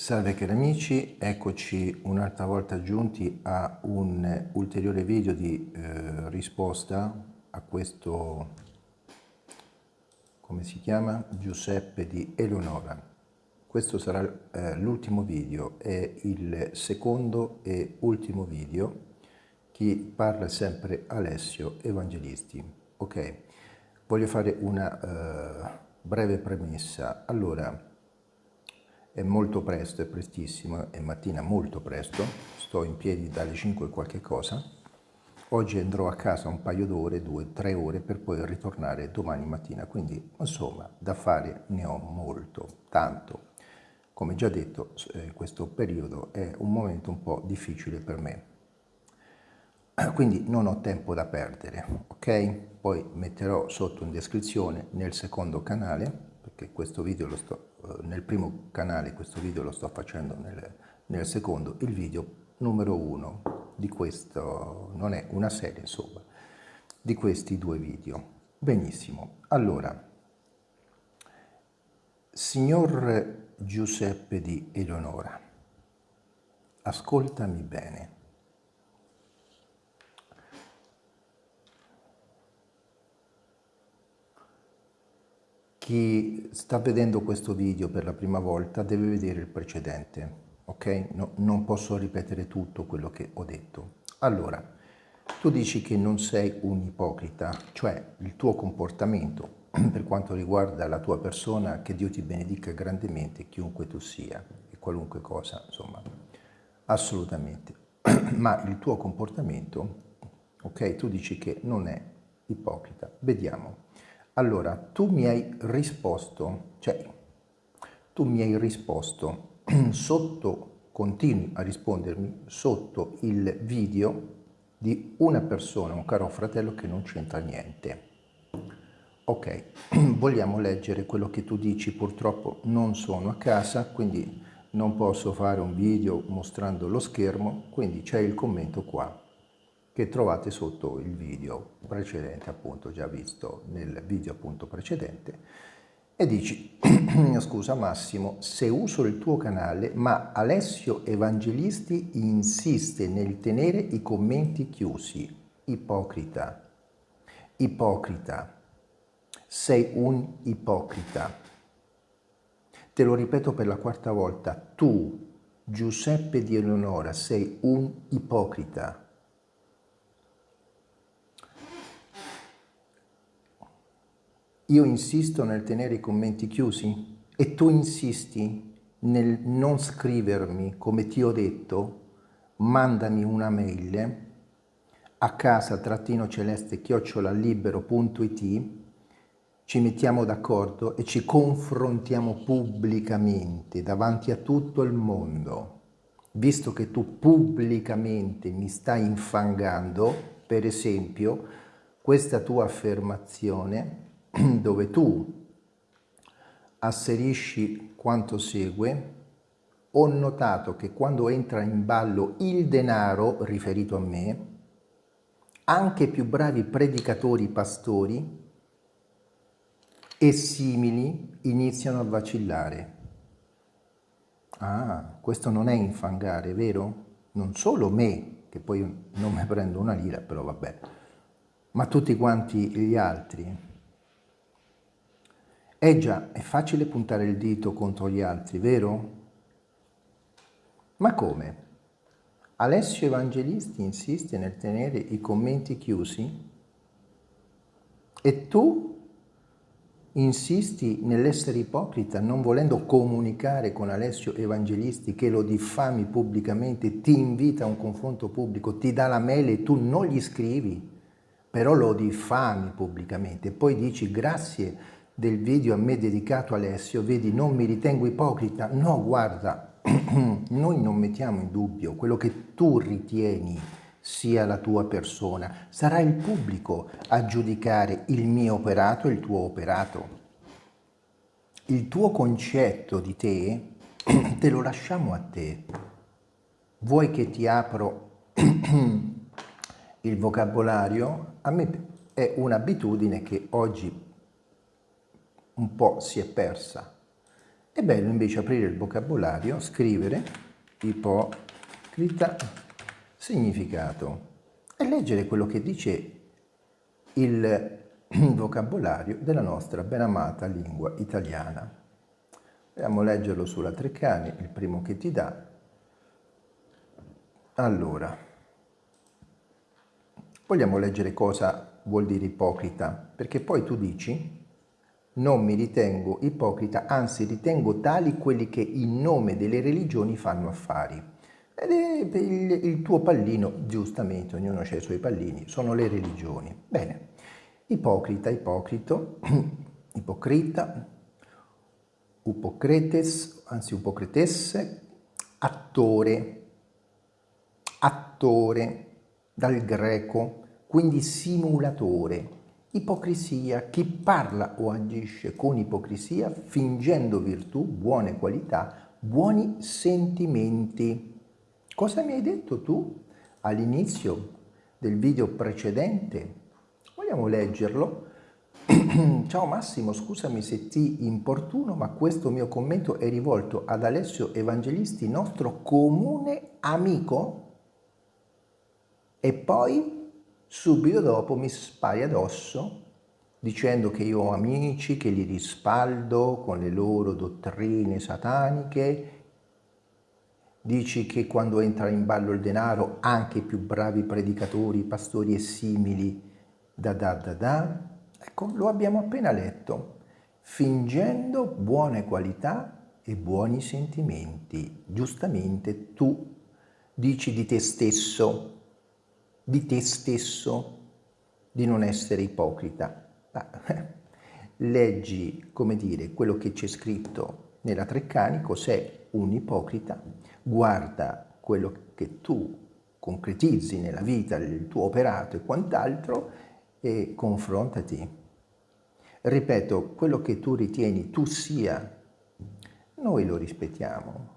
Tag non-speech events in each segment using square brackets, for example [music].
Salve cari amici, eccoci un'altra volta giunti a un ulteriore video di eh, risposta a questo, come si chiama? Giuseppe di Eleonora. Questo sarà eh, l'ultimo video, è il secondo e ultimo video. Chi parla sempre Alessio Evangelisti. Ok, voglio fare una eh, breve premessa. Allora, è molto presto, è prestissimo, è mattina molto presto, sto in piedi dalle 5 e qualche cosa, oggi andrò a casa un paio d'ore, due, tre ore per poi ritornare domani mattina, quindi insomma da fare ne ho molto, tanto. Come già detto, eh, questo periodo è un momento un po' difficile per me, [clears throat] quindi non ho tempo da perdere, ok? Poi metterò sotto in descrizione nel secondo canale, perché questo video lo sto nel primo canale, questo video lo sto facendo nel, nel secondo, il video numero uno di questo, non è una serie insomma, di questi due video. Benissimo, allora, signor Giuseppe di Eleonora, ascoltami bene. Chi sta vedendo questo video per la prima volta deve vedere il precedente, ok? No, non posso ripetere tutto quello che ho detto. Allora, tu dici che non sei un ipocrita, cioè il tuo comportamento [clears throat] per quanto riguarda la tua persona, che Dio ti benedica grandemente, chiunque tu sia, e qualunque cosa, insomma, assolutamente. [clears throat] Ma il tuo comportamento, ok, tu dici che non è ipocrita. Vediamo. Allora, tu mi hai risposto, cioè, tu mi hai risposto [clears throat] sotto, continui a rispondermi sotto il video di una persona, un caro fratello che non c'entra niente. Ok, [clears throat] vogliamo leggere quello che tu dici, purtroppo non sono a casa, quindi non posso fare un video mostrando lo schermo, quindi c'è il commento qua che trovate sotto il video precedente, appunto già visto nel video appunto precedente, e dici, [clears throat] scusa Massimo, se uso il tuo canale, ma Alessio Evangelisti insiste nel tenere i commenti chiusi. Ipocrita, ipocrita, sei un ipocrita. Te lo ripeto per la quarta volta, tu, Giuseppe di Eleonora, sei un ipocrita. Io insisto nel tenere i commenti chiusi e tu insisti nel non scrivermi come ti ho detto, mandami una mail a casa trattino celeste chiocciola libero.it ci mettiamo d'accordo e ci confrontiamo pubblicamente davanti a tutto il mondo. Visto che tu pubblicamente mi stai infangando, per esempio, questa tua affermazione [clears throat] dove tu asserisci quanto segue, ho notato che quando entra in ballo il denaro riferito a me, anche più bravi predicatori pastori e simili iniziano a vacillare. Ah, questo non è infangare, vero? Non solo me, che poi non mi prendo una lira, però vabbè, ma tutti quanti gli altri. Eh già, è facile puntare il dito contro gli altri, vero? Ma come? Alessio Evangelisti insiste nel tenere i commenti chiusi? E tu insisti nell'essere ipocrita, non volendo comunicare con Alessio Evangelisti che lo diffami pubblicamente, ti invita a un confronto pubblico, ti dà la mail e tu non gli scrivi, però lo diffami pubblicamente e poi dici grazie del video a me dedicato Alessio, vedi non mi ritengo ipocrita, no guarda, [clears throat] noi non mettiamo in dubbio quello che tu ritieni sia la tua persona, sarà il pubblico a giudicare il mio operato e il tuo operato. Il tuo concetto di te [clears throat] te lo lasciamo a te. Vuoi che ti apro [clears throat] il vocabolario? A me è un'abitudine che oggi un po' si è persa È bello invece aprire il vocabolario, scrivere ipocrita significato e leggere quello che dice il [clears throat] vocabolario della nostra ben amata lingua italiana. Andiamo a leggerlo sulla Treccani, il primo che ti dà. Allora, vogliamo leggere cosa vuol dire ipocrita, perché poi tu dici non mi ritengo ipocrita, anzi ritengo tali quelli che in nome delle religioni fanno affari. Ed è il, il tuo pallino, giustamente, ognuno ha i suoi pallini, sono le religioni. Bene, ipocrita, ipocrito, [clears throat] ipocrita, upocretes, anzi upocretesse, attore, attore, dal greco, quindi simulatore, Ipocrisia, chi parla o agisce con ipocrisia fingendo virtù, buone qualità, buoni sentimenti. Cosa mi hai detto tu all'inizio del video precedente? Vogliamo leggerlo? [clears throat] Ciao Massimo, scusami se ti importuno, ma questo mio commento è rivolto ad Alessio Evangelisti, nostro comune amico? E poi subito dopo mi spari addosso dicendo che io ho amici, che li rispaldo con le loro dottrine sataniche, dici che quando entra in ballo il denaro anche i più bravi predicatori, pastori e simili, da da da da, ecco, lo abbiamo appena letto, fingendo buone qualità e buoni sentimenti. Giustamente tu dici di te stesso, di te stesso, di non essere ipocrita. [laughs] leggi, come dire, quello che c'è scritto nella Treccanico, sei un ipocrita, guarda quello che tu concretizzi nella vita, il tuo operato e quant'altro e confrontati. Ripeto, quello che tu ritieni tu sia, noi lo rispettiamo,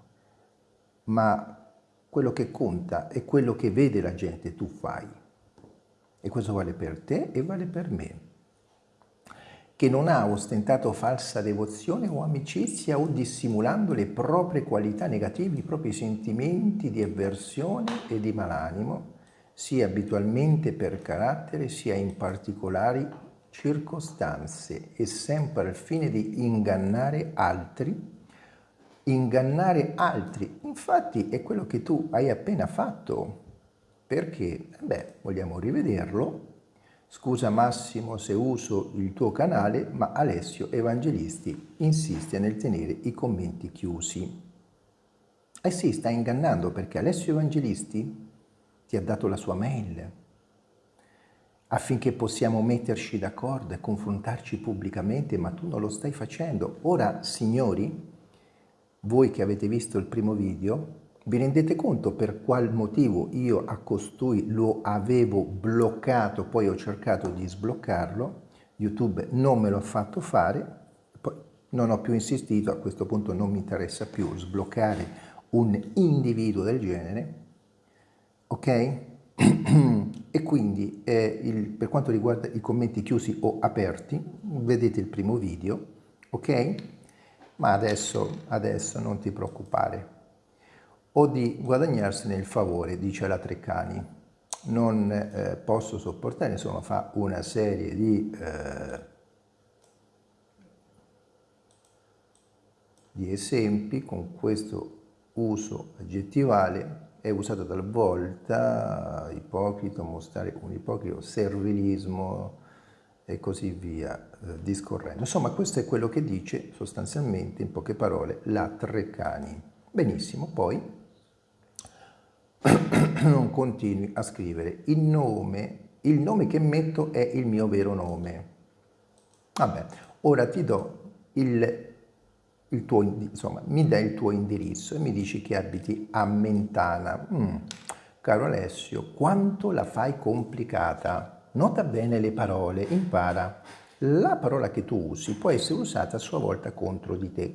ma quello che conta è quello che vede la gente tu fai. E questo vale per te e vale per me. Che non ha ostentato falsa devozione o amicizia o dissimulando le proprie qualità negative, i propri sentimenti di avversione e di malanimo, sia abitualmente per carattere, sia in particolari circostanze e sempre al fine di ingannare altri ingannare altri. Infatti è quello che tu hai appena fatto, perché, beh, vogliamo rivederlo. Scusa Massimo se uso il tuo canale, ma Alessio Evangelisti insiste nel tenere i commenti chiusi. Eh sì, sta ingannando perché Alessio Evangelisti ti ha dato la sua mail affinché possiamo metterci d'accordo e confrontarci pubblicamente, ma tu non lo stai facendo. Ora, signori, voi che avete visto il primo video, vi rendete conto per qual motivo io a costui lo avevo bloccato, poi ho cercato di sbloccarlo, YouTube non me l'ha fatto fare, poi non ho più insistito, a questo punto non mi interessa più sbloccare un individuo del genere, ok? [clears throat] e quindi eh, il, per quanto riguarda i commenti chiusi o aperti, vedete il primo video, ok? Ma adesso, adesso non ti preoccupare. O di guadagnarsene il favore, dice la Treccani. Non eh, posso sopportare, insomma fa una serie di, eh, di esempi con questo uso aggettivale è usato talvolta ipocrita, mostrare un ipocrita, servilismo, e così via eh, discorrendo. Insomma, questo è quello che dice sostanzialmente, in poche parole, la Treccani. Benissimo, poi [clears throat] non continui a scrivere il nome, il nome che metto è il mio vero nome. Vabbè, ora ti do il, il tuo, insomma, mi dai il tuo indirizzo e mi dici che abiti a Mentana. Mm, caro Alessio, quanto la fai complicata? Nota bene le parole, impara. La parola che tu usi può essere usata a sua volta contro di te.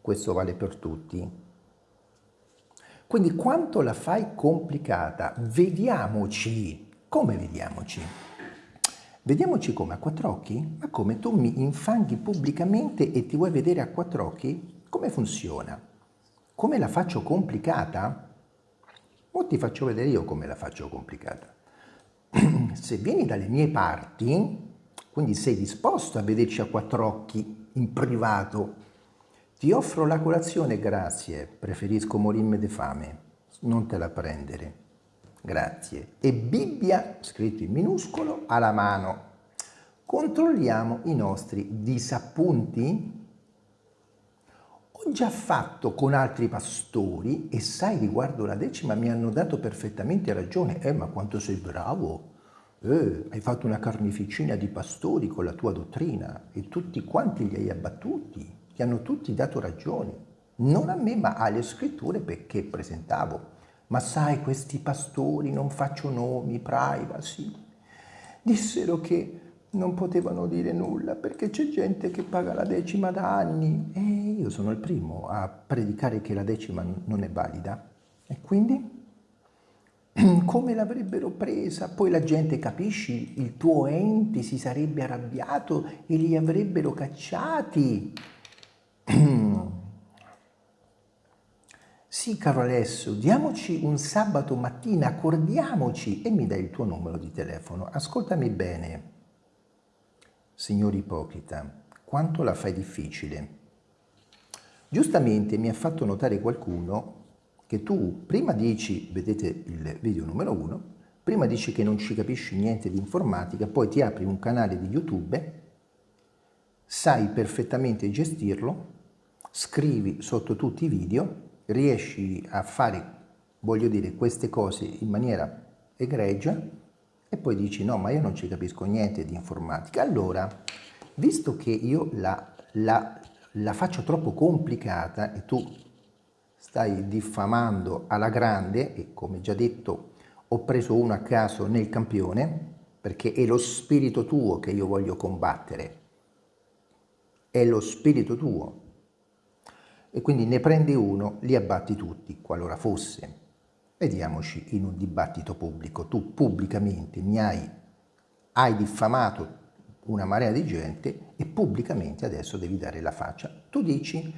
Questo vale per tutti. Quindi quanto la fai complicata? Vediamoci. Come vediamoci? Vediamoci come a quattro occhi? Ma come tu mi infanghi pubblicamente e ti vuoi vedere a quattro occhi? Come funziona? Come la faccio complicata? O ti faccio vedere io come la faccio complicata. [clears throat] Se vieni dalle mie parti, quindi sei disposto a vederci a quattro occhi in privato, ti offro la colazione, grazie, preferisco morirmi di fame, non te la prendere, grazie. E Bibbia, scritto in minuscolo, alla mano. Controlliamo i nostri disappunti ho già fatto con altri pastori e sai riguardo la decima mi hanno dato perfettamente ragione. Eh, ma quanto sei bravo! Eh, hai fatto una carneficina di pastori con la tua dottrina e tutti quanti li hai abbattuti, ti hanno tutti dato ragione. Non a me, ma alle scritture perché presentavo. Ma sai, questi pastori, non faccio nomi, privacy, dissero che non potevano dire nulla perché c'è gente che paga la decima da anni e io sono il primo a predicare che la decima non è valida. E quindi [clears throat] come l'avrebbero presa? Poi la gente, capisci, il tuo ente si sarebbe arrabbiato e li avrebbero cacciati. [clears throat] Sì, caro Alessio, diamoci un sabato mattina, accordiamoci e mi dai il tuo numero di telefono. Ascoltami bene signor ipocrita, quanto la fai difficile. Giustamente mi ha fatto notare qualcuno che tu prima dici, vedete il video numero uno, prima dici che non ci capisci niente di informatica, poi ti apri un canale di YouTube, sai perfettamente gestirlo, scrivi sotto tutti i video, riesci a fare, voglio dire, queste cose in maniera egregia, e poi dici no ma io non ci capisco niente di informatica. Allora visto che io la, la, la faccio troppo complicata e tu stai diffamando alla grande e come già detto ho preso uno a caso nel campione perché è lo spirito tuo che io voglio combattere. È lo spirito tuo. E quindi ne prendi uno, li abbatti tutti, qualora fosse. Vediamoci in un dibattito pubblico. Tu pubblicamente mi hai, hai diffamato una marea di gente e pubblicamente adesso devi dare la faccia. Tu dici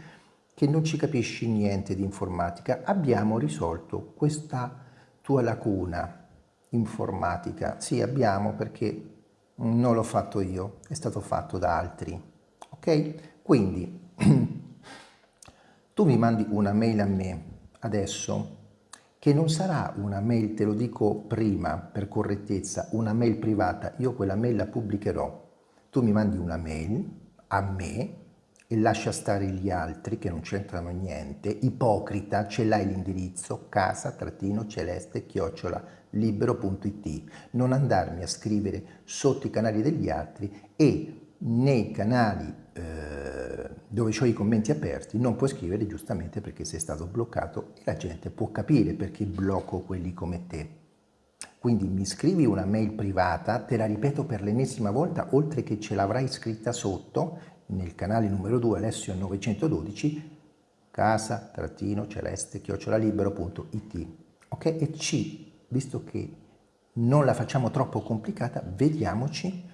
che non ci capisci niente di informatica. Abbiamo risolto questa tua lacuna informatica. Sì, abbiamo perché non l'ho fatto io, è stato fatto da altri. Ok? Quindi [clears throat] tu mi mandi una mail a me adesso che non sarà una mail, te lo dico prima per correttezza, una mail privata, io quella mail la pubblicherò. Tu mi mandi una mail a me e lascia stare gli altri che non c'entrano niente, ipocrita, ce l'hai l'indirizzo casa-celeste chiocciola libero.it, non andarmi a scrivere sotto i canali degli altri e nei canali eh, dove ho i commenti aperti non puoi scrivere giustamente perché sei stato bloccato e la gente può capire perché blocco quelli come te. Quindi mi scrivi una mail privata, te la ripeto per l'ennesima volta, oltre che ce l'avrai scritta sotto nel canale numero 2 Alessio 912 casa-celeste-libero.it ok? E C, visto che non la facciamo troppo complicata, vediamoci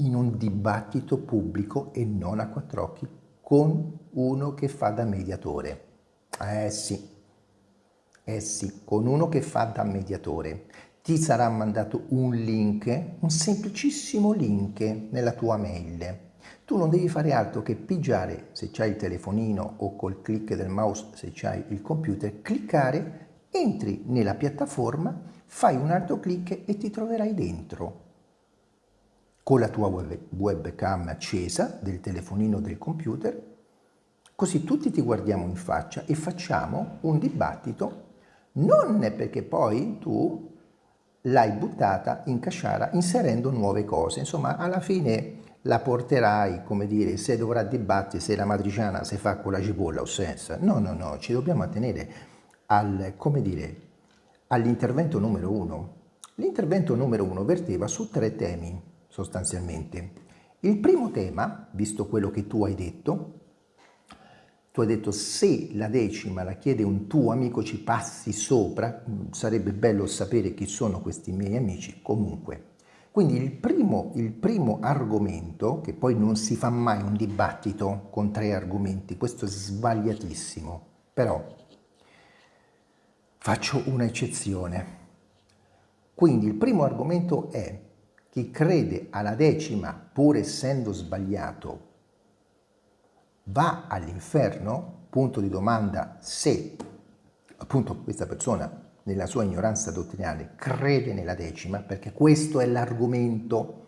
in un dibattito pubblico e non a quattro occhi con uno che fa da mediatore. Eh sì, eh sì, con uno che fa da mediatore. Ti sarà mandato un link, un semplicissimo link nella tua mail. Tu non devi fare altro che pigiare, se c'hai il telefonino o col clic del mouse, se c'hai il computer, cliccare, entri nella piattaforma, fai un altro clic e ti troverai dentro con la tua web, webcam accesa del telefonino del computer, così tutti ti guardiamo in faccia e facciamo un dibattito, non perché poi tu l'hai buttata in casciara inserendo nuove cose, insomma alla fine la porterai, come dire, se dovrà dibattere se la matriciana si fa con la cipolla o senza. No, no, no, ci dobbiamo attenere al, come dire, all'intervento numero uno. L'intervento numero uno verteva su tre temi sostanzialmente. Il primo tema, visto quello che tu hai detto, tu hai detto se la decima la chiede un tuo amico ci passi sopra, mm, sarebbe bello sapere chi sono questi miei amici, comunque. Quindi il primo, il primo, argomento, che poi non si fa mai un dibattito con tre argomenti, questo è sbagliatissimo, però faccio un'eccezione. Quindi il primo argomento è chi crede alla decima pur essendo sbagliato va all'inferno? Punto di domanda se appunto questa persona nella sua ignoranza dottrinale, crede nella decima, perché questo è l'argomento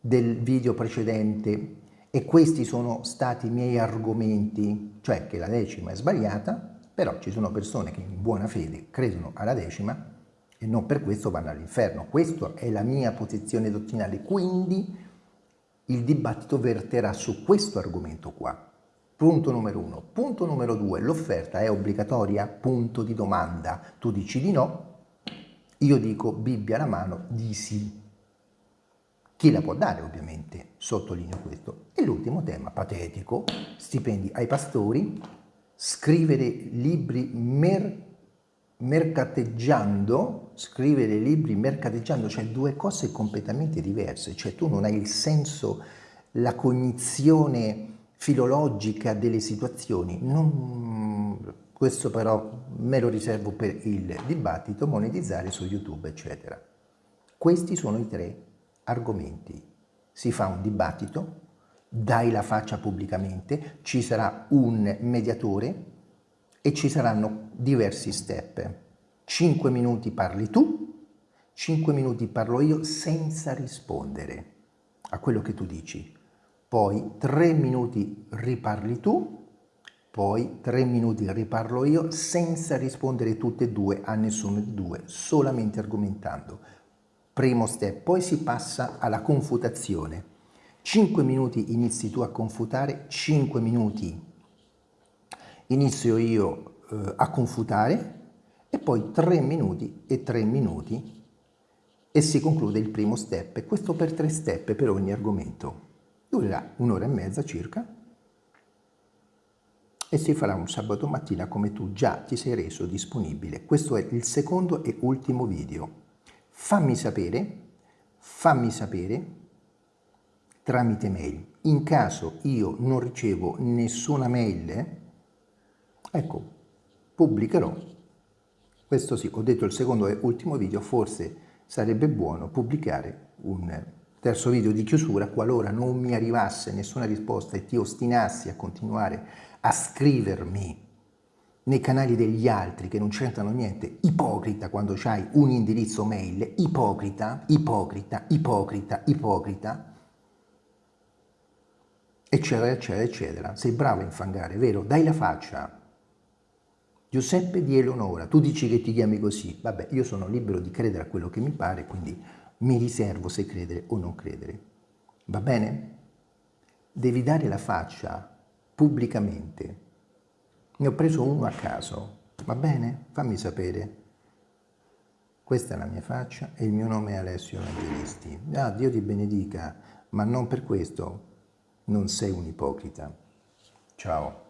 del video precedente e questi sono stati i miei argomenti, cioè che la decima è sbagliata, però ci sono persone che in buona fede credono alla decima e non per questo vanno all'inferno. Questa è la mia posizione dottrinale, quindi il dibattito verterà su questo argomento qua. Punto numero uno. Punto numero due, l'offerta è obbligatoria? Punto di domanda. Tu dici di no, io dico Bibbia alla mano di sì. Chi la può dare ovviamente, sottolineo questo. E l'ultimo tema, patetico, stipendi ai pastori, scrivere libri mer mercateggiando, scrivere libri mercateggiando, cioè due cose completamente diverse, cioè tu non hai il senso, la cognizione filologica delle situazioni. Non, questo però me lo riservo per il dibattito, monetizzare su YouTube, eccetera. Questi sono i tre argomenti. Si fa un dibattito, dai la faccia pubblicamente, ci sarà un mediatore e ci saranno diversi step. Cinque minuti parli tu, cinque minuti parlo io senza rispondere a quello che tu dici poi tre minuti riparli tu, poi tre minuti riparlo io senza rispondere tutte e due a nessuno di due, solamente argomentando. Primo step, poi si passa alla confutazione. 5 minuti inizi tu a confutare, 5 minuti inizio io eh, a confutare e poi 3 minuti e 3 minuti e si conclude il primo step. Questo per tre step per ogni argomento durerà un'ora e mezza circa e si farà un sabato mattina come tu già ti sei reso disponibile. Questo è il secondo e ultimo video. Fammi sapere, fammi sapere tramite mail. In caso io non ricevo nessuna mail, ecco, pubblicherò. Questo sì, ho detto il secondo e ultimo video, forse sarebbe buono pubblicare un Terzo video di chiusura, qualora non mi arrivasse nessuna risposta e ti ostinassi a continuare a scrivermi nei canali degli altri che non c'entrano niente, ipocrita quando c'hai un indirizzo mail, ipocrita, ipocrita, ipocrita, ipocrita, eccetera, eccetera, eccetera. Sei bravo a infangare, vero? Dai la faccia. Giuseppe di Eleonora, tu dici che ti chiami così, vabbè, io sono libero di credere a quello che mi pare, quindi mi riservo se credere o non credere. Va bene? Devi dare la faccia pubblicamente. Ne ho preso uno a caso, va bene? Fammi sapere. Questa è la mia faccia e il mio nome è Alessio Evangelisti. Ah, Dio ti benedica, ma non per questo non sei un ipocrita. Ciao.